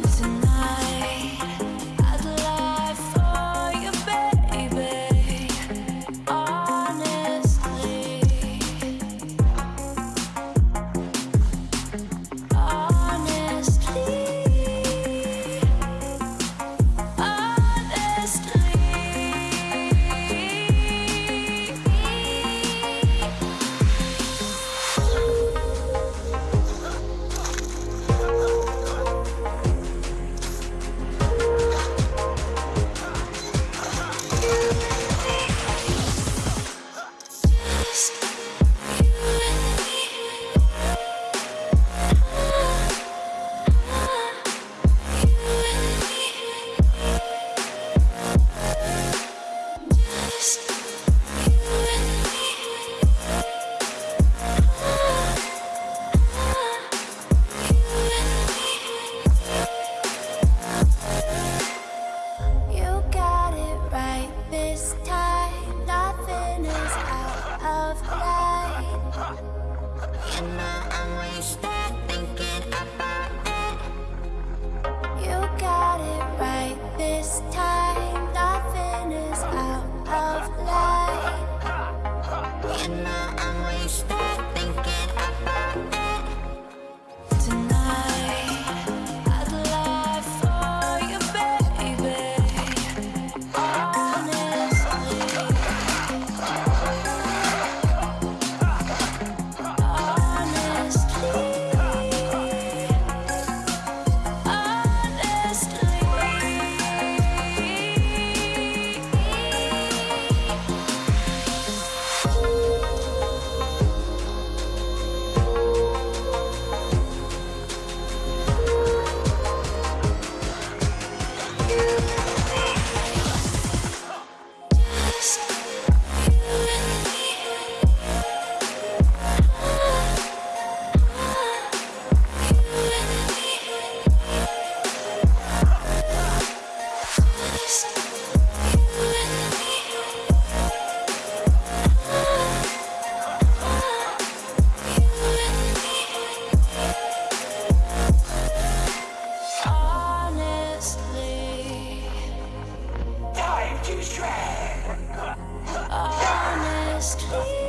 tonight. Mama. Honestly